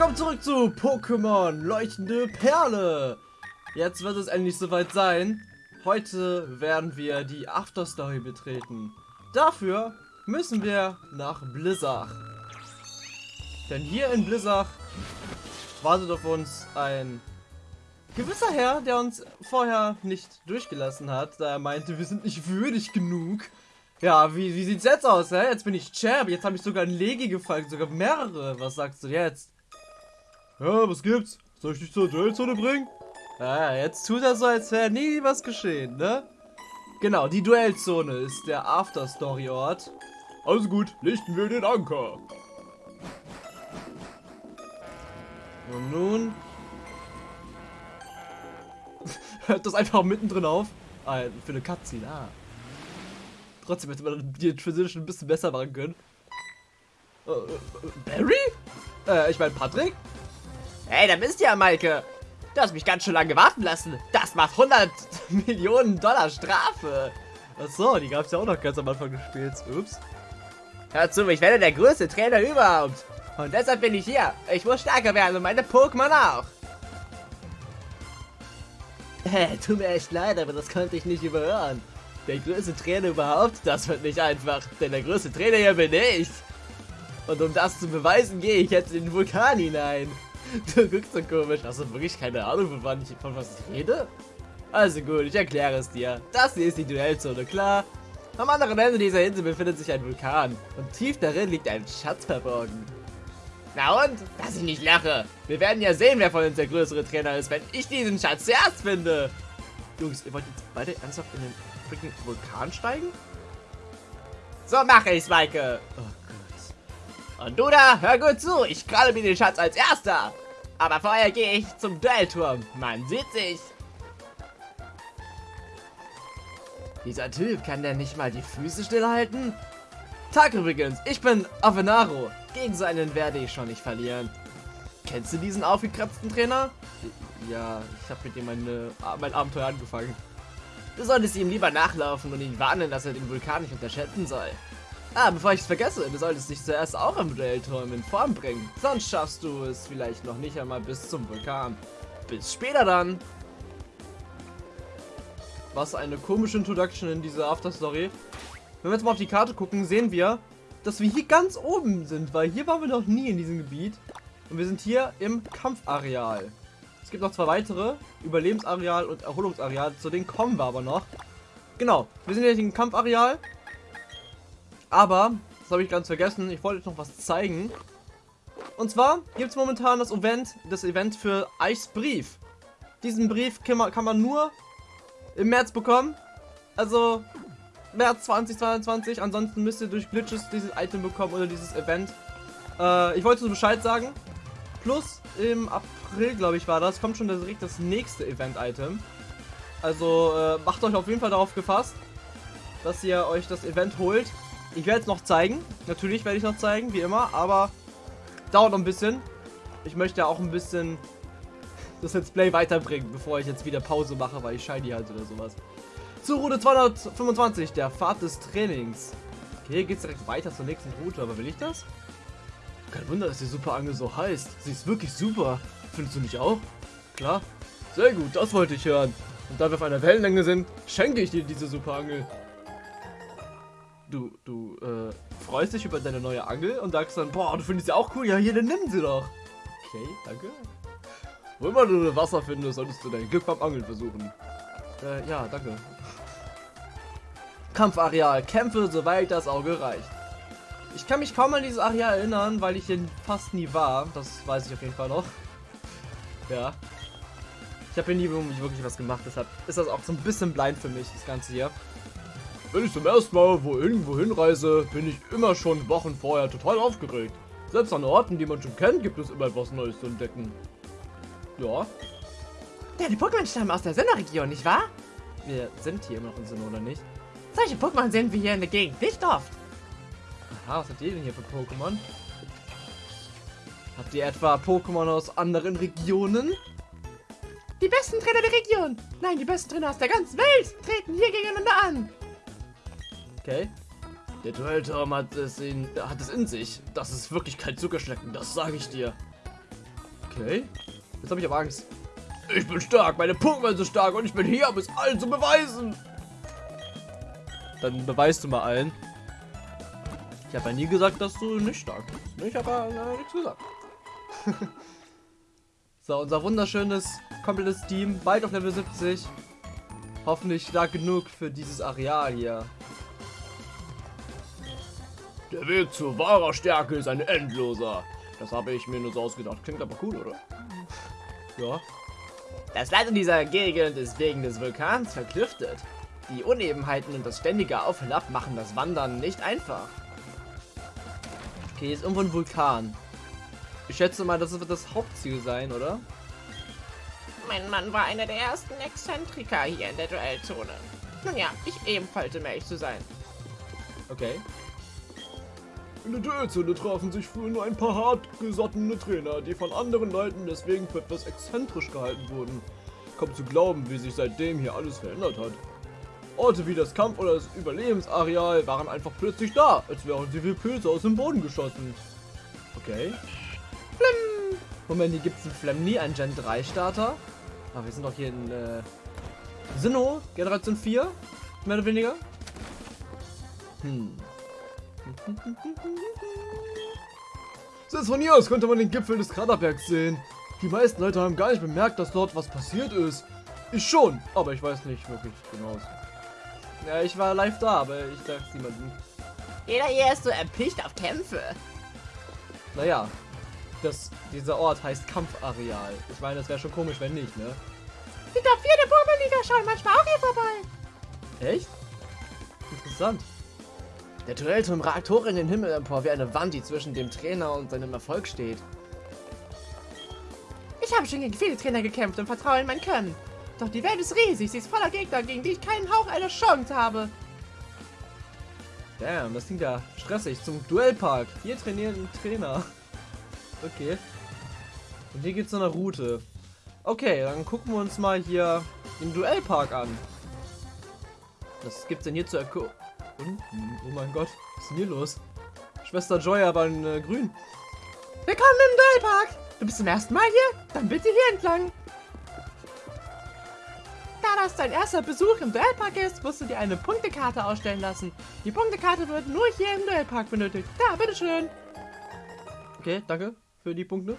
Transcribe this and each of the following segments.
willkommen zurück zu Pokémon Leuchtende Perle. Jetzt wird es endlich soweit sein. Heute werden wir die Afterstory betreten. Dafür müssen wir nach Blizzard. Denn hier in Blizzard wartet auf uns ein gewisser Herr, der uns vorher nicht durchgelassen hat, da er meinte, wir sind nicht würdig genug. Ja, wie, wie sieht's jetzt aus, hä? Jetzt bin ich Champ, jetzt habe ich sogar ein Legi gefallen, sogar mehrere. Was sagst du jetzt? Ja, was gibt's? Soll ich dich zur Duellzone bringen? Ja, jetzt tut er so, als wäre nie was geschehen, ne? Genau, die Duellzone ist der Afterstory-Ort. Also gut, lichten wir den Anker. Und nun... Hört das einfach mittendrin auf? Ah, für eine Cutscene, ah. Trotzdem hätte man die Transition ein bisschen besser machen können. Äh, äh, Barry? Äh, ich meine Patrick? Hey, da bist du ja, Maike. Du hast mich ganz schön lange warten lassen. Das macht 100 Millionen Dollar Strafe. Achso, die gab es ja auch noch ganz am Anfang des Spiels. Ups. Hör zu, ich werde der größte Trainer überhaupt. Und deshalb bin ich hier. Ich muss stärker werden und meine Pokémon auch. Tut mir echt leid, aber das konnte ich nicht überhören. Der größte Trainer überhaupt, das wird nicht einfach, denn der größte Trainer hier bin ich. Und um das zu beweisen, gehe ich jetzt in den Vulkan hinein. Du guckst so komisch. Hast du wirklich keine Ahnung, von, wann ich, von was ich rede? Also gut, ich erkläre es dir. Das hier ist die Duellzone, klar? Am anderen Ende dieser Insel befindet sich ein Vulkan. Und tief darin liegt ein Schatz verborgen. Na und? Dass ich nicht lache. Wir werden ja sehen, wer von uns der größere Trainer ist, wenn ich diesen Schatz zuerst finde. Jungs, ihr wollt jetzt beide ernsthaft in den freaking Vulkan steigen? So mache ich's, Maike. Oh Gott. Und du da, hör gut zu. Ich kralle mir den Schatz als erster. Aber vorher gehe ich zum Duellturm. Man sieht sich. Dieser Typ, kann der nicht mal die Füße stillhalten? Tag übrigens, ich bin Avenaro. Gegen so einen werde ich schon nicht verlieren. Kennst du diesen aufgekratzten Trainer? Ja, ich habe mit ihm meine, mein Abenteuer angefangen. Du solltest ihm lieber nachlaufen und ihn warnen, dass er den Vulkan nicht unterschätzen soll. Ah, bevor ich es vergesse, du solltest dich zuerst auch im Duellturm in Form bringen. Sonst schaffst du es vielleicht noch nicht einmal bis zum Vulkan. Bis später dann. Was eine komische Introduction in diese Afterstory. Wenn wir jetzt mal auf die Karte gucken, sehen wir, dass wir hier ganz oben sind, weil hier waren wir noch nie in diesem Gebiet. Und wir sind hier im Kampfareal. Es gibt noch zwei weitere, Überlebensareal und Erholungsareal, zu denen kommen wir aber noch. Genau, wir sind jetzt im Kampfareal. Aber, das habe ich ganz vergessen, ich wollte euch noch was zeigen. Und zwar gibt es momentan das Event, das Event für Eichs Brief. Diesen Brief kann man, kann man nur im März bekommen. Also März 2022. Ansonsten müsst ihr durch Glitches dieses Item bekommen oder dieses Event. Äh, ich wollte so Bescheid sagen. Plus im April, glaube ich, war das, kommt schon direkt das nächste Event-Item. Also äh, macht euch auf jeden Fall darauf gefasst, dass ihr euch das Event holt. Ich werde es noch zeigen. Natürlich werde ich noch zeigen, wie immer, aber dauert noch ein bisschen. Ich möchte ja auch ein bisschen das Let's Play weiterbringen, bevor ich jetzt wieder Pause mache, weil ich Shiny halt oder sowas. Zur Route 225, der Pfad des Trainings. Okay, hier geht es direkt weiter zur nächsten Route, aber will ich das? Kein Wunder, dass die Superangel so heißt. Sie ist wirklich super. Findest du nicht auch? Klar. Sehr gut, das wollte ich hören. Und da wir auf einer Wellenlänge sind, schenke ich dir diese Superangel. Du, du, äh, freust dich über deine neue Angel und sagst dann, boah, du findest sie auch cool. Ja, hier, dann nimm sie doch. Okay, danke. Wo immer du Wasser findest, solltest du dein Glück beim Angeln versuchen. Äh, ja, danke. Kampfareal. Kämpfe, soweit das Auge reicht. Ich kann mich kaum an dieses Areal erinnern, weil ich hier fast nie war. Das weiß ich auf jeden Fall noch. Ja. Ich habe hier nie wirklich was gemacht, deshalb ist das auch so ein bisschen blind für mich, das Ganze hier. Wenn ich zum ersten Mal wo irgendwo hinreise, bin ich immer schon Wochen vorher total aufgeregt. Selbst an Orten, die man schon kennt, gibt es immer etwas Neues zu entdecken. Ja. Die Pokémon stammen aus der Sinnoh-Region, nicht wahr? Wir sind hier immer noch in Sinnoh, oder nicht? Solche Pokémon sehen wir hier in der Gegend nicht oft. Aha, was habt ihr denn hier für Pokémon? Habt ihr etwa Pokémon aus anderen Regionen? Die besten Trainer der Region! Nein, die besten Trainer aus der ganzen Welt treten hier gegeneinander an! Okay. Der Duellturm hat es, in, hat es in sich. Das ist wirklich kein Zuckerschlecken, das sage ich dir. Okay. Jetzt habe ich aber Angst. Ich bin stark, meine Pokémon sind stark und ich bin hier, um es allen zu beweisen. Dann beweist du mal allen. Ich habe ja nie gesagt, dass du nicht stark bist. Ich habe ja nichts gesagt. so, unser wunderschönes, komplettes Team, bald auf Level 70. Hoffentlich stark genug für dieses Areal hier. Der Weg zu wahrer Stärke ist ein endloser. Das habe ich mir nur so ausgedacht. Klingt aber cool, oder? Ja. Das Land in dieser Gegend ist wegen des Vulkans verklüftet. Die Unebenheiten und das ständige Auf und Ab machen das Wandern nicht einfach. Okay, hier ist irgendwo ein Vulkan. Ich schätze mal, das wird das Hauptziel sein, oder? Mein Mann war einer der ersten Exzentriker hier in der Duellzone. Nun ja, ich ebenfalls, um ehrlich zu sein. Okay. In der Duellzone trafen sich früher nur ein paar hartgesottene Trainer, die von anderen Leuten deswegen für etwas exzentrisch gehalten wurden. Kaum zu glauben, wie sich seitdem hier alles verändert hat. Orte wie das Kampf- oder das Überlebensareal waren einfach plötzlich da, als wären sie wie Pilze aus dem Boden geschossen. Okay. Flim! Moment, hier gibt es in Flemni einen Gen 3 Starter. Aber wir sind doch hier in äh, Sinnoh, Generation 4, mehr oder weniger. Hm. Selbst von hier aus konnte man den Gipfel des Kraterbergs sehen. Die meisten Leute haben gar nicht bemerkt, dass dort was passiert ist. Ich schon, aber ich weiß nicht wirklich genau. Ja, ich war live da, aber ich sag's niemandem. Jeder hier ist so erpicht auf Kämpfe. Naja, das, dieser Ort heißt Kampfareal. Ich meine, das wäre schon komisch, wenn nicht, ne? Die Top 4 der schauen manchmal auch hier vorbei. Echt? Interessant. Der Duellturm ragt hoch in den Himmel empor wie eine Wand, die zwischen dem Trainer und seinem Erfolg steht. Ich habe schon gegen viele Trainer gekämpft und vertraue in mein Können. Doch die Welt ist riesig, sie ist voller Gegner, gegen die ich keinen Hauch einer Chance habe. Damn, das klingt ja stressig. Zum Duellpark. Hier trainieren ein Trainer. Okay. Und hier geht's zu einer Route. Okay, dann gucken wir uns mal hier den Duellpark an. Was gibt's denn hier zu erkunden? Oh mein Gott, was ist denn hier los? Schwester Joy aber in äh, grün. Willkommen im Duellpark. Du bist zum ersten Mal hier? Dann bitte hier entlang. Da das dein erster Besuch im Duellpark ist, musst du dir eine Punktekarte ausstellen lassen. Die Punktekarte wird nur hier im Duellpark benötigt. Da, bitteschön. Okay, danke für die Punkte.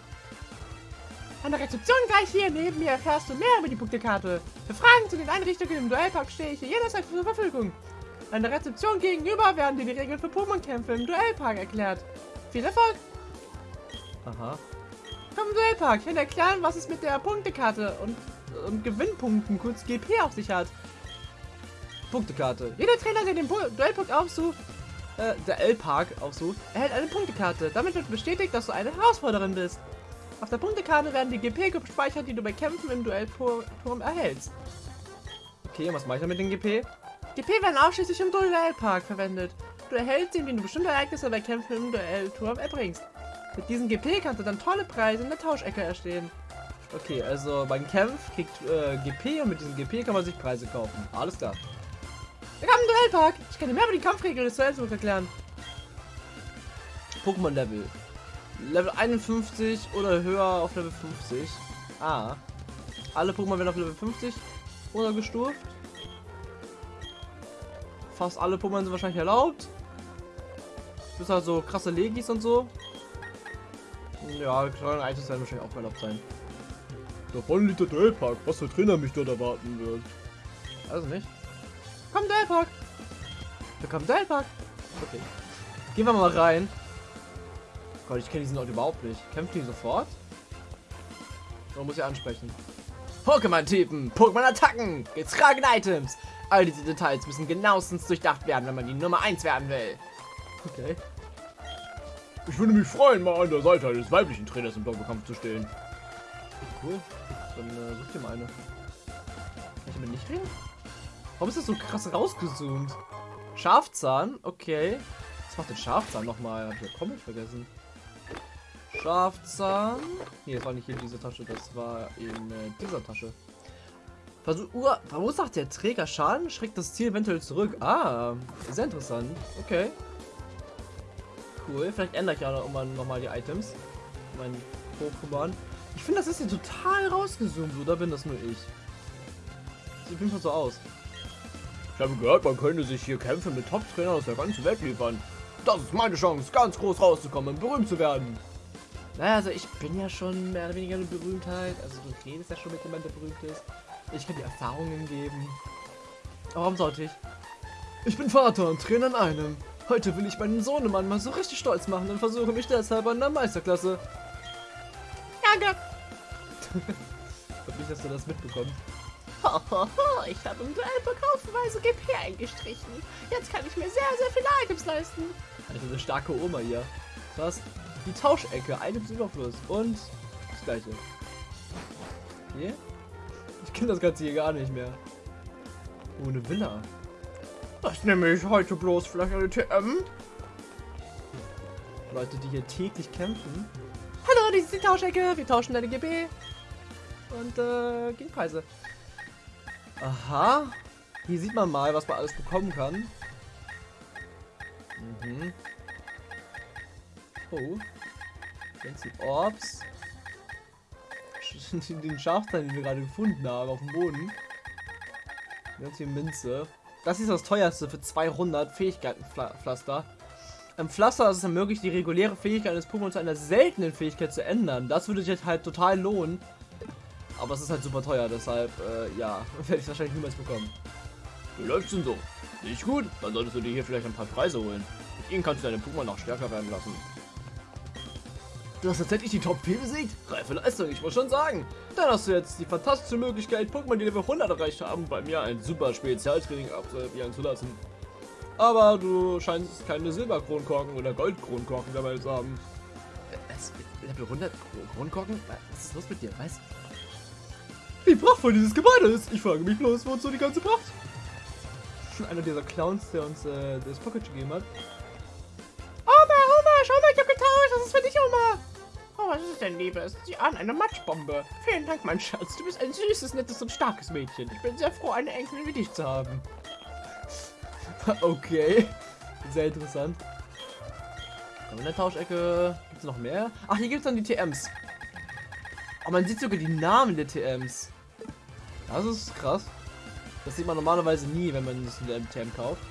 An der Rezeption gleich hier neben mir erfährst du mehr über die Punktekarte. Für Fragen zu den Einrichtungen im Duellpark stehe ich hier jederzeit zur Verfügung. An der Rezeption gegenüber werden dir die Regeln für Pokémon-Kämpfe im Duellpark erklärt. Viel Erfolg! Aha. Komm im Duellpark, ich werde erklären, was es mit der Punktekarte und, und Gewinnpunkten, kurz GP, auf sich hat. Punktekarte. Jeder Trainer, der den Bu Duellpark aufsucht, Äh, der L-Park aufsucht. erhält eine Punktekarte. Damit wird bestätigt, dass du eine Herausforderin bist. Auf der Punktekarte werden die GP gespeichert, die du bei Kämpfen im Duellturm erhältst. Okay, was mache ich dann mit dem GP? GP werden ausschließlich im Duellpark verwendet. Du erhältst sie, indem du bestimmte Ereignisse bei Kämpfen im Duellturm erbringst. Mit diesem GP kannst du dann tolle Preise in der Tauschecke erstehen. Okay, also beim Kampf kriegt äh, GP und mit diesem GP kann man sich Preise kaufen. Alles klar. Willkommen im Duellpark! Ich kann dir mehr über die Kampfregeln des Duells erklären. Pokémon Level. Level 51 oder höher auf Level 50. Ah. Alle Pokémon werden auf Level 50 runtergestuft. Fast alle Pokémon sind wahrscheinlich erlaubt. Bis halt so krasse Legis und so. Ja, kleine Items werden wahrscheinlich auch erlaubt sein. Da vorne liegt der Duellpark, was für Trainer mich dort erwarten wird. Also nicht. Komm, Duellpark! Willkommen im Duellpark. Okay. Gehen wir mal rein. Gott, ich kenne diesen Ort überhaupt nicht. Kämpfen die sofort? Man muss ja ansprechen. Pokémon-Typen, Pokémon-Attacken, getragene Items. All diese Details müssen genauestens durchdacht werden, wenn man die Nummer 1 werden will. Okay. Ich würde mich freuen, mal an der Seite eines weiblichen Trainers im Doppelkampf zu stehen. Cool. Dann äh, such dir mal eine. Kann ich damit nicht reden? Warum ist das so krass rausgezoomt? Schafzahn? Okay. Was macht denn Schafzahn nochmal? Hab ich ja komplett vergessen. Schafzahn. Nee, das war nicht hier in dieser Tasche, das war in äh, dieser Tasche. Versuch, Ur, verursacht der Träger Schaden, schreckt das Ziel eventuell zurück. Ah, sehr interessant. Okay. Cool, vielleicht ändere ich ja noch mal, noch mal die Items. Mein Pokémon. Ich finde, das ist hier total rausgezoomt, oder bin das nur ich? Sieht auf jeden Fall so aus. Ich habe gehört, man könnte sich hier Kämpfe mit Top-Trainern aus der ganzen Welt liefern. Das ist meine Chance, ganz groß rauszukommen und berühmt zu werden. Naja, also ich bin ja schon mehr oder weniger eine Berühmtheit. Also du redest ja schon mit jemandem, der berühmt ist. Ich kann dir Erfahrungen geben. Aber warum sollte ich? Ich bin Vater und Trainer in einem. Heute will ich meinen Sohnemann mal so richtig stolz machen und versuche mich deshalb an der Meisterklasse. Danke. Ich nicht, dass du das mitbekommst. Hohoho, ich habe im Duell haufenweise GP eingestrichen. Jetzt kann ich mir sehr, sehr viele Items leisten. Also eine starke Oma hier. Krass. Die Tauschecke, Items Überfluss und das gleiche. Hier? Ich kenne das Ganze hier gar nicht mehr. Oh, eine Villa. Das nehme ich heute bloß vielleicht eine TM. Leute, die hier täglich kämpfen. Hallo, dies ist die Tauschecke. Wir tauschen deine GB. Und äh, gegen Preise. Aha. Hier sieht man mal, was man alles bekommen kann. Mhm. Oh. Fancy Orbs. Den Schafstein, den wir gerade gefunden haben, auf dem Boden. Ganz viel Minze. Das ist das teuerste für 200 Fähigkeitenpflaster. Ein Pflaster, das es ermöglicht, die reguläre Fähigkeit eines Pokémon zu einer seltenen Fähigkeit zu ändern. Das würde sich halt total lohnen. Aber es ist halt super teuer, deshalb, äh, ja, werde ich wahrscheinlich niemals bekommen. Wie läuft's denn so? Nicht gut? Dann solltest du dir hier vielleicht ein paar Preise holen. Mit ihnen kannst du deine Pokémon noch stärker werden lassen. Du hast tatsächlich die Top 4 besiegt? Reife Leistung, ich muss schon sagen. Dann hast du jetzt die fantastische Möglichkeit, Pokémon, die Level 100 erreicht haben, bei mir ein super Spezialtraining absolvieren zu lassen. Aber du scheinst keine Silberkronkorken oder Goldkronkorken dabei zu haben. Äh, Level 100 Kronkorken? Was ist los mit dir? Was? Wie prachtvoll dieses Gebäude ist. Ich frage mich bloß, wozu die ganze Pracht? Einer dieser Clowns, der uns äh, das Pocket gegeben hat. Oma, Oma, schau mal, ich hab getauscht. Das ist für dich, Oma. Oh, was ist denn, Liebes? Sieh an, eine Matschbombe. Vielen Dank, mein Schatz. Du bist ein süßes, nettes und starkes Mädchen. Ich bin sehr froh, eine Enkelin wie dich zu haben. okay. Sehr interessant. In der Tauschecke gibt es noch mehr. Ach, hier gibt es dann die TMs. Oh, man sieht sogar die Namen der TMs. Das ist krass. Das sieht man normalerweise nie, wenn man das in der TM kauft.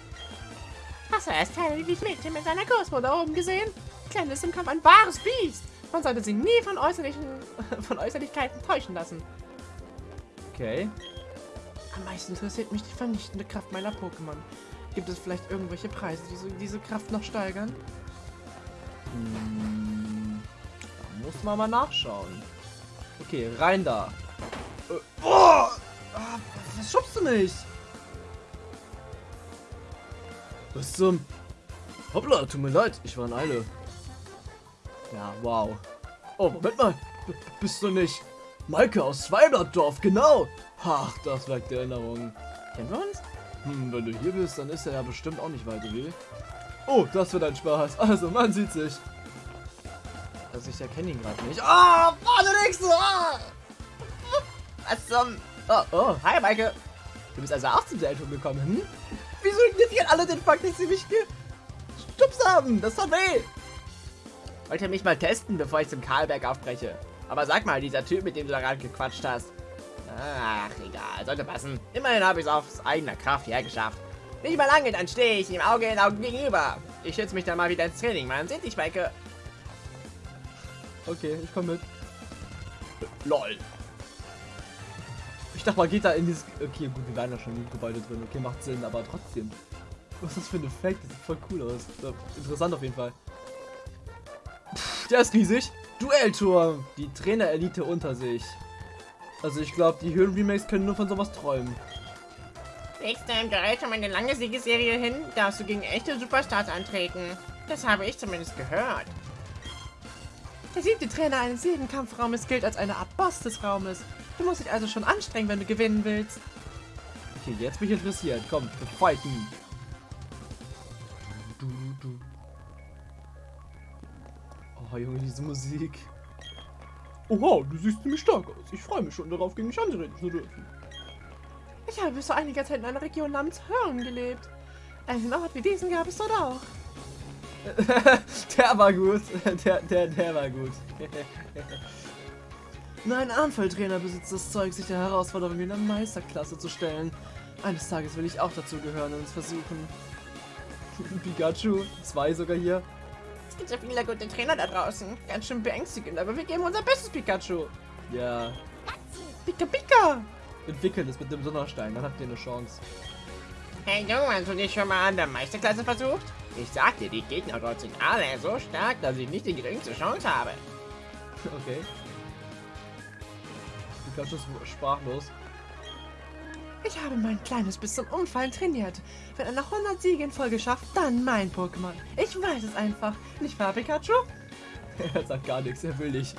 Hast du erst Terry Mädchen mit seiner Großmutter oben gesehen? Kleine ist im Kampf ein wahres Biest. Man sollte sie nie von, äußerlichen, von Äußerlichkeiten täuschen lassen. Okay. Am meisten interessiert mich die vernichtende Kraft meiner Pokémon. Gibt es vielleicht irgendwelche Preise, die so diese Kraft noch steigern? Hm, da muss man mal nachschauen. Okay, rein da. Äh, oh! Ah, was schubst du mich? Was zum... Hoppla, tut mir leid, ich war in Eile. Ja, wow. Oh, Moment mal. B bist du nicht... Maike aus Zweiblattdorf, genau. Ach, das weckt Erinnerungen. Kennen wir uns? Hm, wenn du hier bist, dann ist er ja bestimmt auch nicht weit weg. Oh, das wird ein Spaß. Also, man sieht sich. Also, ich erkenne ihn gerade nicht. Ah, oh, warte, nächste! Ah! Was zum... Oh, oh, Hi, Maike. du bist also auch zum Seltum gekommen, hm? Wieso ignorieren alle den Fakt, dass sie mich gestupst haben? Das tut weh. Wollte mich mal testen, bevor ich zum Karlberg aufbreche. Aber sag mal, dieser Typ, mit dem du da gerade gequatscht hast. Ach, egal, sollte passen. Immerhin habe ich es aus eigener Kraft hergeschafft. Nicht mal lange, dann stehe ich ihm Auge in Auge gegenüber. Ich schätze mich dann mal wieder ins Training. Man sieht dich, Maike. Okay, ich komme mit. LOL. Ich dachte, man geht da in dieses... Okay, gut, wir waren ja schon im Gebäude drin. Okay, macht Sinn, aber trotzdem. Was ist das für ein Effekt? Das sieht voll cool aus. Interessant auf jeden Fall. Der ist riesig. Duellturm. Die Trainer-Elite unter sich. Also ich glaube, die Höhlen-Remakes können nur von sowas träumen. Legst du im Gerät um eine lange Siegesserie hin, darfst du gegen echte Superstars antreten. Das habe ich zumindest gehört. Der siebte Trainer eines jeden Kampfraumes gilt als eine Art Boss des Raumes. Du musst dich also schon anstrengen, wenn du gewinnen willst. Okay, jetzt bin ich interessiert. Komm, wir fighten. Junge, diese Musik. Oh wow, du siehst ziemlich stark aus. Ich freue mich schon darauf, gegen mich antreten zu dürfen. Ich habe bis vor einiger Zeit in einer Region namens Hörn gelebt. Einen Ort wie diesen gab es dort auch. der war gut. Der, der, der war gut. Nur ein Anfalltrainer besitzt das Zeug, sich der Herausforderung in der Meisterklasse zu stellen. Eines Tages will ich auch dazu gehören und es versuchen. Pikachu, zwei sogar hier. Gibt so viele gute Trainer da draußen. Ganz schön beängstigend, aber wir geben unser Bestes, Pikachu. Ja, Pika Pika. entwickeln es mit dem Donnerstein, dann habt ihr eine Chance. Hey Junge, hast du dich schon mal an der Meisterklasse versucht? Ich sag dir, die Gegner dort sind alle so stark, dass ich nicht die geringste Chance habe. Okay. Pikachu ist sprachlos. Ich habe mein Kleines bis zum Umfallen trainiert. Wenn er nach 100 Siege in Folge schafft, dann mein Pokémon. Ich weiß es einfach. Nicht wahr, Pikachu? er sagt gar nichts, er will nicht.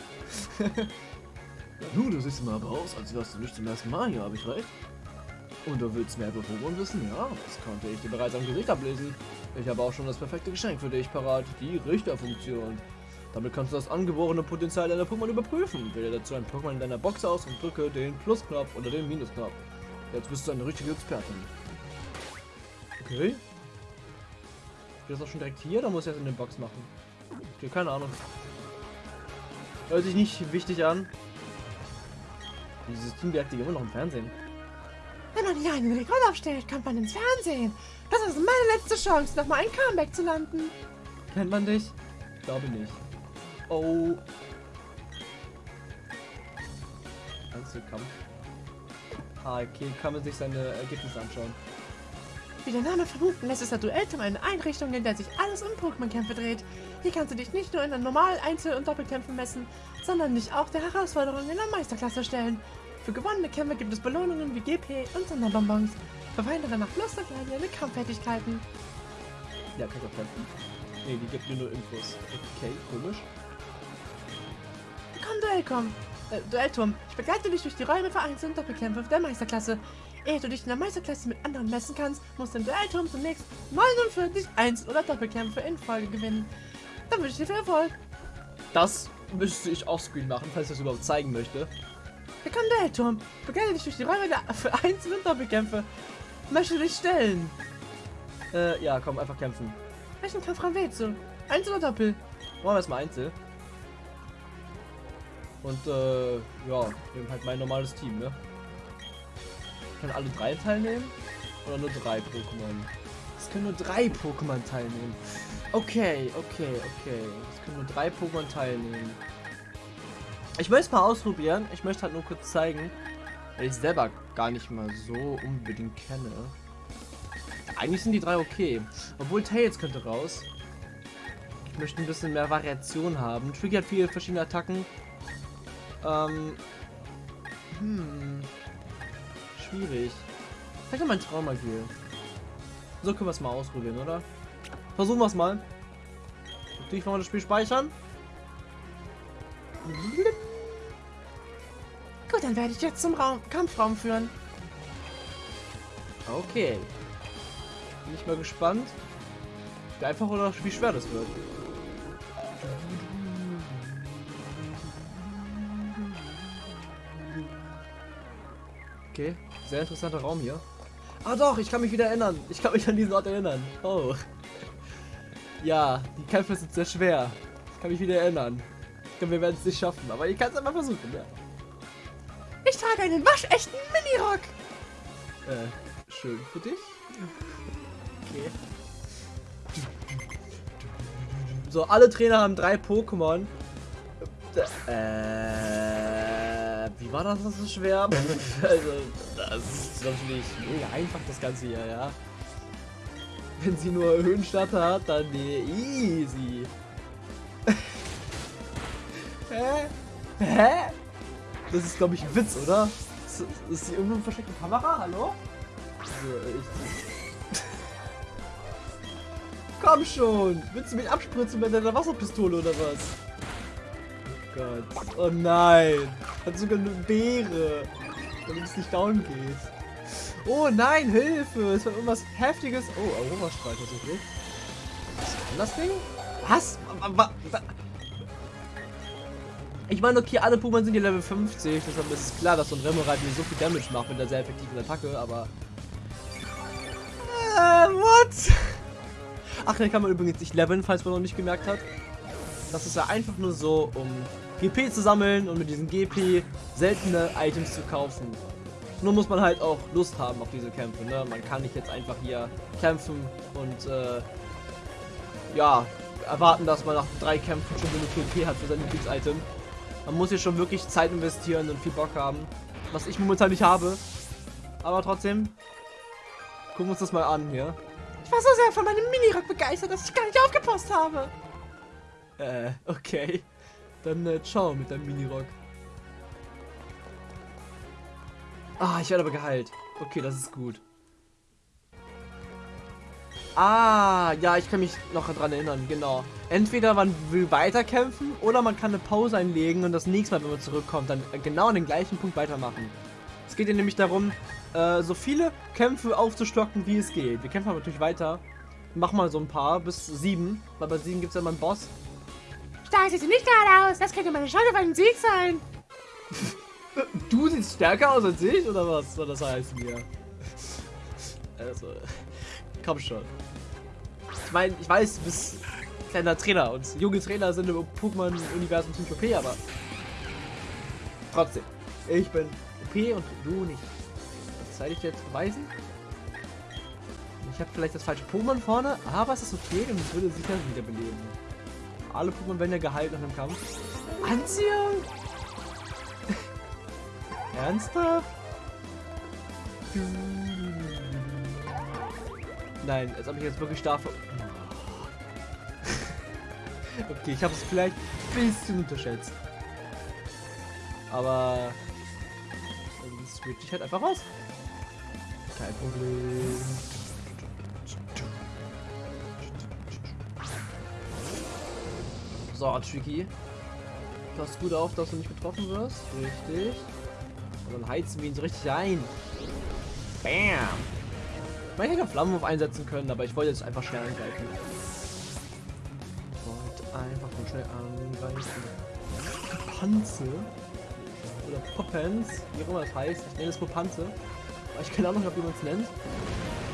Ja, nun, du siehst mal aber aus, als wärst du nicht zum ersten Mal hier, habe ich recht? Und du willst mehr über Pokémon wissen? Ja, das konnte ich dir bereits am Gesicht ablesen. Ich habe auch schon das perfekte Geschenk für dich parat, die Richterfunktion. Damit kannst du das angeborene Potenzial deiner Pokémon überprüfen. Wähle dazu ein Pokémon in deiner Box aus und drücke den Plusknopf oder den Minusknopf. Jetzt bist du eine richtige Expertin. Okay. Geht das auch schon direkt hier oder muss ich das in der Box machen? Okay, keine Ahnung. Hört sich nicht wichtig an. Dieses Team deaktiviert immer noch im Fernsehen. Wenn man hier einen Rekord aufstellt, kommt man ins Fernsehen. Das ist meine letzte Chance, nochmal ein Comeback zu landen. Kennt man dich? Ich glaube nicht. Oh. Einzelkampf. Ah, okay, kann man sich seine Ergebnisse anschauen. Wie der Name vermuten lässt, ist der Duellturm eine Einrichtung, in der sich alles um Pokémon-Kämpfe dreht. Hier kannst du dich nicht nur in den normalen Einzel- und Doppelkämpfen messen, sondern dich auch der Herausforderung in der Meisterklasse stellen. Für gewonnene Kämpfe gibt es Belohnungen wie GP und Sonderbonbons. Verweindere nach Lust und Leid deine Kampffertigkeiten. Ja, kann ich auch kämpfen. Nee, die gibt mir nur Infos. Okay, komisch. Komm, Duellturm. Äh, Duellturm. Ich begleite dich durch die Räume für Einzel- und Doppelkämpfe der Meisterklasse. Ehe du dich in der Meisterklasse mit anderen messen kannst, musst du im Duellturm zunächst 49 Einzel- oder Doppelkämpfe in Folge gewinnen. Dann wünsche ich dir viel Erfolg. Das müsste ich offscreen machen, falls ich das überhaupt zeigen möchte. Willkommen Duellturm. Begleite dich durch die Räume der für Einzel- und Doppelkämpfe. Möchte dich stellen. Äh, ja, komm, einfach kämpfen. Welchen Kampfraum wählst du? Einzel oder Doppel? Machen wir erstmal Einzel. Und, äh, ja, nehmen halt mein normales Team, ne? Können alle drei teilnehmen? Oder nur drei Pokémon? Es können nur drei Pokémon teilnehmen. Okay, okay, okay. Es können nur drei Pokémon teilnehmen. Ich möchte es mal ausprobieren. Ich möchte halt nur kurz zeigen, weil ich selber gar nicht mal so unbedingt kenne. Eigentlich sind die drei okay. Obwohl Tails könnte raus. Ich möchte ein bisschen mehr Variation haben. Tricky hat viele verschiedene Attacken. Ähm. Hm. Schwierig. Vielleicht noch mein Traumagil. So können wir es mal ausprobieren, oder? Versuchen wir es mal. Natürlich wollen wir das Spiel speichern. Gut, dann werde ich jetzt zum Raum Kampfraum führen. Okay. Bin ich mal gespannt, wie einfach oder wie schwer das wird. Okay, sehr interessanter Raum hier. Ah doch, ich kann mich wieder erinnern. Ich kann mich an diesen Ort erinnern. Oh. Ja, die Kämpfe sind sehr schwer. Ich kann mich wieder erinnern. Ich glaube, wir werden es nicht schaffen, aber ich kann es einfach versuchen, ja. Ich trage einen waschechten Minirock. Äh, schön für dich. Okay. So, alle Trainer haben drei Pokémon. Äh, war das so schwer? also, das ist natürlich mega einfach, das Ganze hier, ja. Wenn sie nur Höhenstadt hat, dann easy. Hä? Hä? Das ist, glaube ich, ein Witz, oder? Ist, ist hier irgendwo eine versteckte Kamera? Hallo? So, ich... Komm schon! Willst du mich abspritzen mit deiner Wasserpistole oder was? Oh Gott. Oh nein! Hat sogar eine Beere. Damit es nicht down geht. Oh nein, Hilfe! Es war irgendwas Heftiges. Oh, Aurora-Strahl tatsächlich. Was kann das Ding? Was? Wa- wa- wa- Ich meine, okay, alle Pokémon sind hier Level 50, deshalb ist es klar, dass so ein Remoraid mir so viel Damage macht mit der sehr effektiven Attacke, aber... Äh, what? Ach, den kann man übrigens nicht leveln, falls man noch nicht gemerkt hat. Das ist ja einfach nur so, um GP zu sammeln und mit diesen GP seltene Items zu kaufen. Nur muss man halt auch Lust haben auf diese Kämpfe. Ne? Man kann nicht jetzt einfach hier kämpfen und äh, ja, erwarten, dass man nach drei Kämpfen schon genug GP hat für sein Lieblings-Item. Man muss hier schon wirklich Zeit investieren und viel Bock haben. Was ich momentan nicht habe. Aber trotzdem, gucken wir uns das mal an hier. Ich war so sehr von meinem Minirock begeistert, dass ich gar nicht aufgepasst habe. Äh, okay. Dann äh, ciao mit deinem Minirock. Ah, ich werde aber geheilt. Okay, das ist gut. Ah, ja, ich kann mich noch daran erinnern, genau. Entweder man will weiterkämpfen oder man kann eine Pause einlegen und das nächste Mal, wenn man zurückkommt, dann genau an den gleichen Punkt weitermachen. Es geht ja nämlich darum, äh, so viele Kämpfe aufzustocken, wie es geht. Wir kämpfen aber natürlich weiter. Mach mal so ein paar, bis sieben, weil bei sieben gibt es ja immer einen Boss. Stark sieht sie nicht gerade aus. Das könnte meine Chance auf einen Sieg sein. Du siehst stärker aus als ich, oder was soll das heißen hier? Also, komm schon. Ich meine, ich weiß, du bist kleiner Trainer und junge Trainer sind im Pokémon-Universum ziemlich OP, aber trotzdem. Ich bin OP und du nicht. Das zeige ich dir jetzt beweisen. Ich habe vielleicht das falsche Pokémon vorne, aber es ist okay und es würde sicher wiederbeleben. Alle Pokémon werden ja geheilt nach dem Kampf. Anziehung! Ernsthaft? Nein, als ob ich jetzt wirklich ver- Okay, ich habe es vielleicht ein bisschen unterschätzt. Aber dann switch ich halt einfach raus. Kein Problem. So, Tricky. Pass gut auf, dass du nicht getroffen wirst. Richtig. Und dann heizen wir ihn so richtig ein. Bam! Ich hätte Flammenwurf einsetzen können, aber ich wollte jetzt einfach schnell angreifen. Ich wollte einfach nur schnell angreifen. Panze? Oder Poppens, wie auch immer das heißt. Ich nenne es Popanze. Aber ich keine Ahnung, ob jemand es nennt.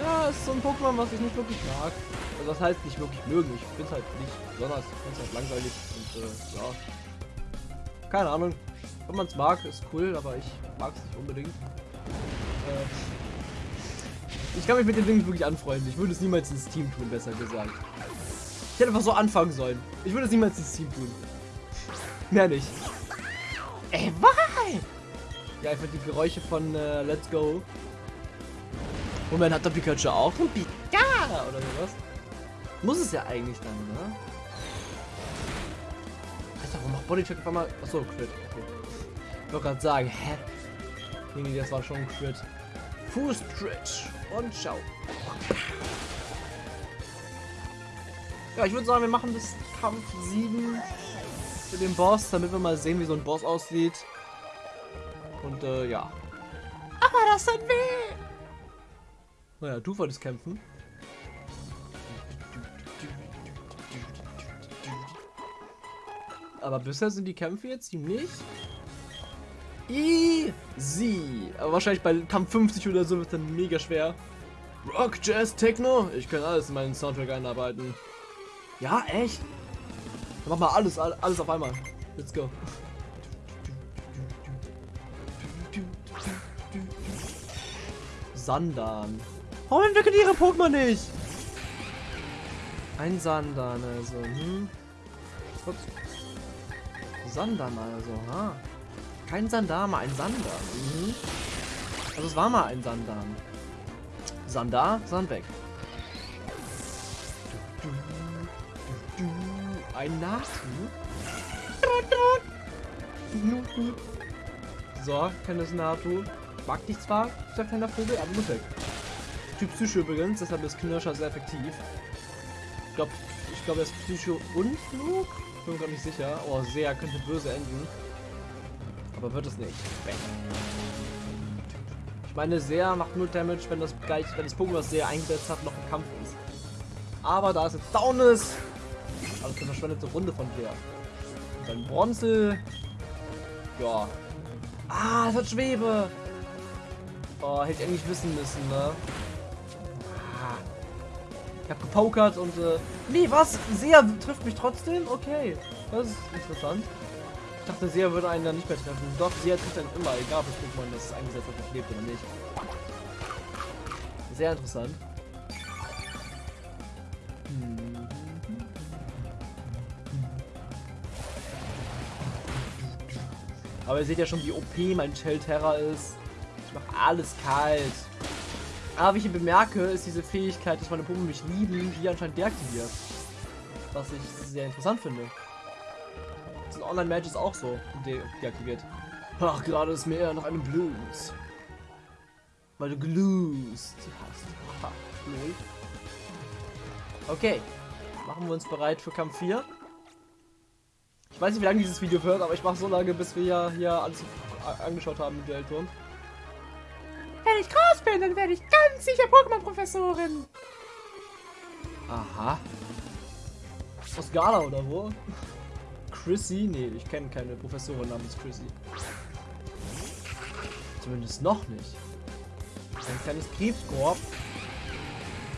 Ja, ist so ein Pokémon, was ich nicht wirklich mag. Also das heißt nicht wirklich mögen. Ich finde es halt nicht besonders. Ich finde es halt langweilig und äh, ja. Keine Ahnung. Wenn man es mag, ist cool, aber ich mag es nicht unbedingt. Äh, ich kann mich mit dem Ding wirklich anfreunden. Ich würde es niemals ins Team tun, besser gesagt. Ich hätte einfach so anfangen sollen. Ich würde es niemals ins Team tun. Mehr nicht. Ey, why? Ja, einfach die Geräusche von äh, Let's Go. Moment, hat der Pikachu auch ein Pika oder sowas? Muss es ja eigentlich dann, ne? Alter, warum macht Bodycheck auf einmal... Achso, Crit. Okay. Ich wollte gerade sagen, hä? Nee, das war schon ein Crit. Fuß Stretch und ciao. Ja, ich würde sagen, wir machen bis Kampf 7 für den Boss, damit wir mal sehen, wie so ein Boss aussieht. Und äh, ja. Aber das tut weh. Naja, du wolltest kämpfen. Aber bisher sind die Kämpfe jetzt ziemlich easy. Aber wahrscheinlich bei Kampf 50 oder so wird es dann mega schwer. Rock, Jazz, Techno. Ich kann alles in meinen Soundtrack einarbeiten. Ja, echt? Dann mach mal alles, all- alles auf einmal. Let's go. Sandan. Warum entwickeln die ihre Pokémon nicht? Ein Sandan also. Hm. Ups. Sandan also, ha. Kein Sandama, ein Sandan. Mhm. Also es war mal ein Sandan. Sandar, Sandweg. Ein Natu. So, kennt Natu. Mag dich zwar, dieser kleiner Vogel, aber muss weg. Typ Psycho übrigens, deshalb ist Knirscher sehr effektiv. Ich glaube, ich glaube, er ist Psycho und Flug. Bin mir gar nicht sicher. Oh, sehr könnte böse enden. Aber wird es nicht. Bang. Ich meine, sehr macht nur Damage, wenn das gleich, wenn das Pokémon, was sehr eingesetzt hat, noch im Kampf ist. Aber da es jetzt down ist, also eine verschwendete Runde von dir. Und dann Bronzel. Ja. Ah, es hat Schwebe. Oh, hätte ich eigentlich wissen müssen, ne? Ich hab gepokert und äh. Nee, was? Sehr trifft mich trotzdem? Okay. Das ist interessant. dachte, Sia würde einen dann nicht mehr treffen. Doch, Sia trifft einen immer, egal ob das Pokémon das eingesetzt hat, lebt oder nicht. Sehr interessant. Aber ihr seht ja schon, wie OP mein Shelterra ist. Ich mache alles kalt. Aber wie ich bemerke, ist diese Fähigkeit, dass meine Pokémon mich lieben, hier anscheinend deaktiviert. Was ich sehr interessant finde. Das sind Online-Matches auch so de deaktiviert. Ach, gerade ist mir eher noch einem Blues. Weil du Glues hast. Lol. Okay. Machen wir uns bereit für Kampf 4. Ich weiß nicht, wie lange dieses Video wird, aber ich mache so lange, bis wir ja hier alles angeschaut haben mit Duellturm. Wenn ich groß bin, dann werde ich ganz sicher Pokémon-Professorin. Aha. Aus Gala oder wo? Chrissy? Nee, ich kenne keine Professorin namens Chrissy. Zumindest noch nicht. Ein kleines Krebskorb.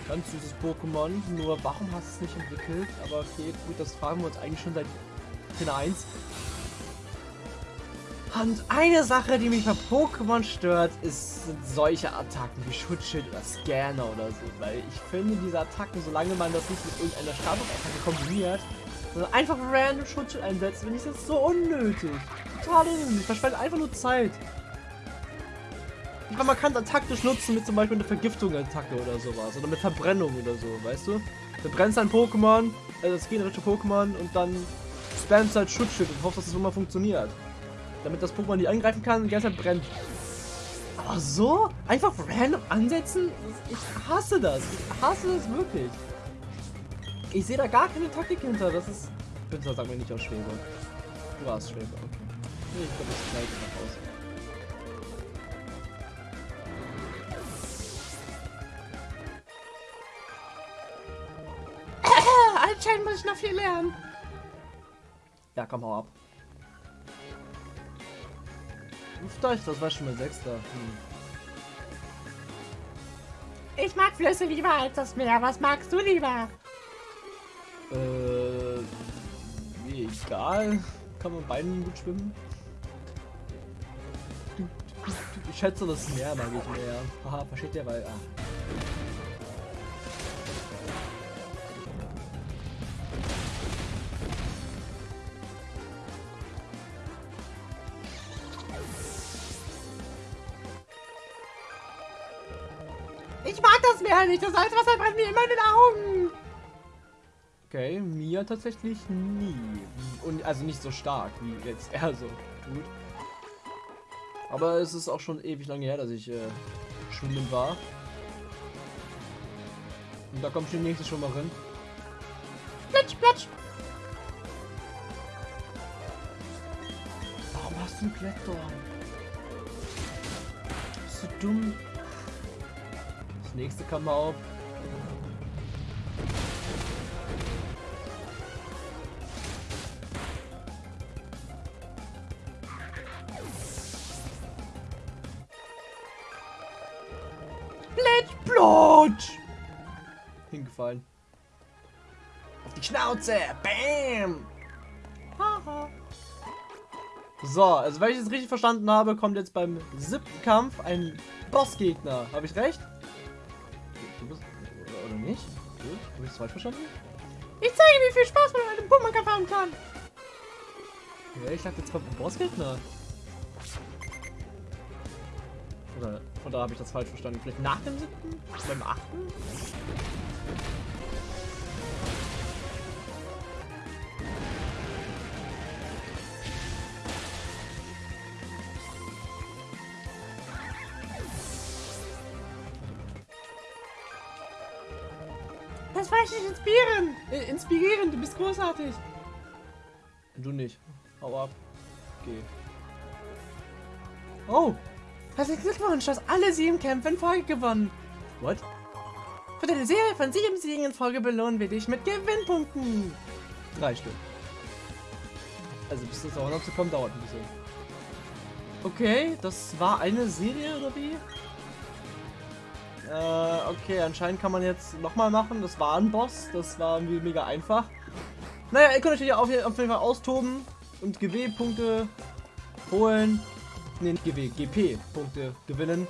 Ganz süßes Pokémon. Nur warum hast du es nicht entwickelt? Aber okay, gut, das fragen wir uns eigentlich schon seit Trainer 1. Und eine Sache, die mich bei Pokémon stört, ist, sind solche Attacken wie Schutzschild oder Scanner oder so. Weil ich finde, diese Attacken, solange man das nicht mit irgendeiner Statusattacke kombiniert, sondern einfach random Schutzschild einsetzt, finde ich das so unnötig. Total unnötig. Verschwendet einfach nur Zeit. Ich meine, man kann es taktisch nutzen mit zum Beispiel einer Vergiftung-Attacke oder sowas. Oder mit Verbrennung oder so, weißt du? Du brennst ein Pokémon, also das generische Pokémon und dann spammst halt Schutzschild und hoffst, dass es das immer funktioniert. Damit das Pokémon nicht angreifen kann und die ganze Zeit brennt. Aber so? Einfach random ansetzen? Ich hasse das. Ich hasse das wirklich. Ich sehe da gar keine Taktik hinter. Das ist... Bitte sag mir nicht aus Schwebe. Du warst Schwebe, okay. Nee, ich glaube, das gleich noch aus. Anscheinend muss ich noch viel lernen. Ja, komm, hau ab. Luftdeich, das war schon mal Sechster. Hm. Ich mag Flüsse lieber als das Meer. Was magst du lieber? Äh, wie egal. Kann man beiden gut schwimmen? Ich schätze, das Meer mag ich mehr. Haha, versteht ihr, weil... Ah. Nicht. Das Salzwasser brennt mir immer in den Augen. Okay, mir tatsächlich nie. Und also nicht so stark, wie jetzt er so tut. Aber es ist auch schon ewig lange her, dass ich äh, schwimmen war. Und da kommt schon die nächste Schwimmerin. Plitsch, plitsch. Warum hast du einen Klettdorn? Bist du dumm? Nächste kam auf. Plotsch! Hingefallen. Auf die Schnauze! Bam! So, also wenn ich es richtig verstanden habe, kommt jetzt beim siebten Kampf ein Bossgegner. Habe ich recht? Falsch verstanden? Ich zeige, wie viel Spaß man mit einem Pokémon-Kampf haben kann. Ja, ich dachte, jetzt kommt ein Bossgegner. Oder, oder habe ich das falsch verstanden? Vielleicht nach dem siebten? Beim achten? Inspirieren. Äh, inspirieren, du bist großartig. Du nicht. Hau ab. Geh. Oh! Herzlichen Glückwunsch, du hast alle sieben Kämpfe in Folge gewonnen. What? Für deine Serie von sieben Siegen in Folge belohnen wir dich mit Gewinnpunkten. Drei Stück. Also bis das auch noch zu kommen, dauert ein bisschen. Okay, das war eine Serie oder wie? Äh, okay, anscheinend kann man jetzt nochmal machen. Das war ein Boss, das war irgendwie mega einfach. Naja, ihr könnt euch hier auf, auf jeden Fall austoben. und GW-Punkte holen. Ne, GW, GP-Punkte gewinnen.